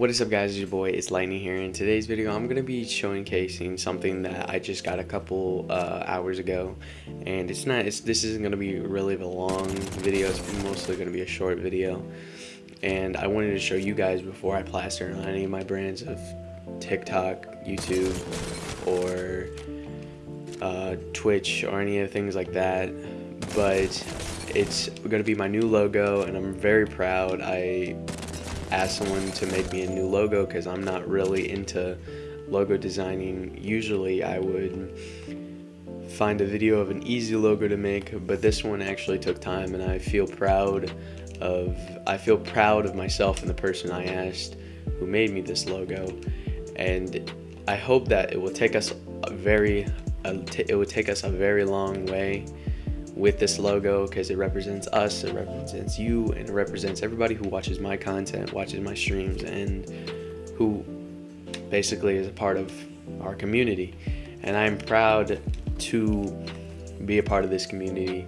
What is up guys, it's your boy, it's Lightning here. In today's video, I'm going to be showcasing something that I just got a couple uh, hours ago. And it's not, it's, this isn't going to be really a long video, it's mostly going to be a short video. And I wanted to show you guys before I plaster on any of my brands of TikTok, YouTube, or uh, Twitch, or any of things like that. But it's going to be my new logo, and I'm very proud. I ask someone to make me a new logo because I'm not really into logo designing. Usually I would find a video of an easy logo to make, but this one actually took time and I feel proud of I feel proud of myself and the person I asked who made me this logo and I hope that it will take us a very it will take us a very long way with this logo because it represents us, it represents you, and it represents everybody who watches my content, watches my streams, and who basically is a part of our community. And I'm proud to be a part of this community,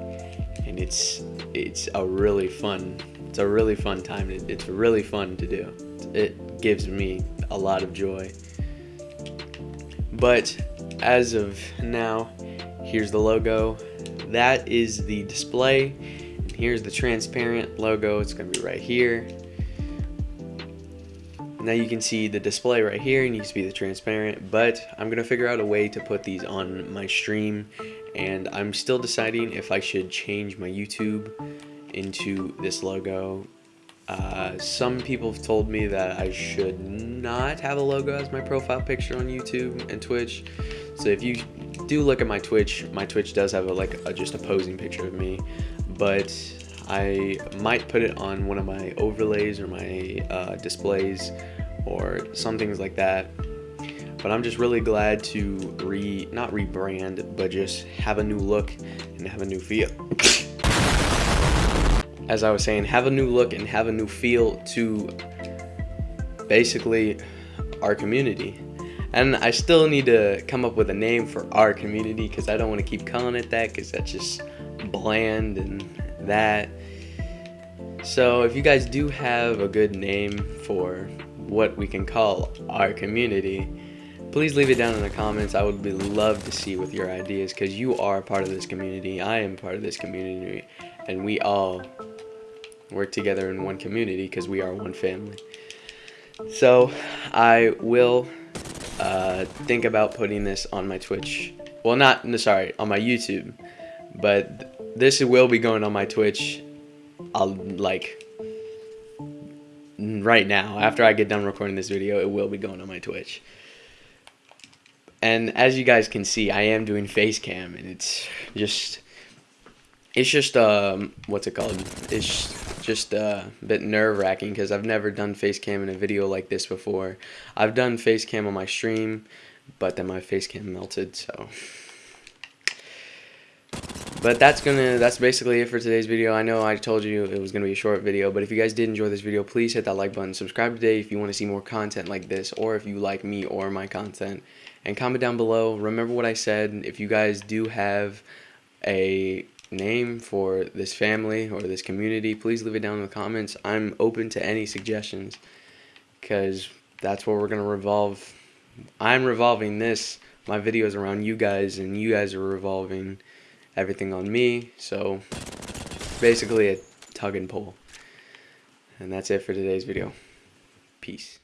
and it's it's a really fun it's a really fun time. It's really fun to do. It gives me a lot of joy. But as of now, here's the logo that is the display. And here's the transparent logo. It's going to be right here. Now you can see the display right here and you can see the transparent, but I'm going to figure out a way to put these on my stream and I'm still deciding if I should change my YouTube into this logo. Uh, some people have told me that I should not have a logo as my profile picture on YouTube and Twitch. So if you do look at my Twitch, my Twitch does have a, like a, just a posing picture of me, but I might put it on one of my overlays or my uh, displays or some things like that. But I'm just really glad to re not rebrand, but just have a new look and have a new feel. As I was saying, have a new look and have a new feel to basically our community. And I still need to come up with a name for our community because I don't want to keep calling it that because that's just bland and that. So if you guys do have a good name for what we can call our community, please leave it down in the comments. I would be love to see with your ideas because you are part of this community. I am part of this community and we all work together in one community because we are one family. So I will uh, think about putting this on my Twitch. Well, not, no, sorry, on my YouTube. But this will be going on my Twitch, I'll, like, right now. After I get done recording this video, it will be going on my Twitch. And as you guys can see, I am doing face cam, and it's just, it's just, um, what's it called? It's just uh, a bit nerve-wracking because I've never done face cam in a video like this before. I've done face cam on my stream, but then my face cam melted, so... But that's gonna that's basically it for today's video. I know I told you it was gonna be a short video, but if you guys did enjoy this video, please hit that like button, subscribe today if you want to see more content like this, or if you like me or my content, and comment down below. Remember what I said. If you guys do have a name for this family or this community, please leave it down in the comments. I'm open to any suggestions because that's where we're going to revolve. I'm revolving this, my videos around you guys, and you guys are revolving everything on me. So basically a tug and pull. And that's it for today's video. Peace.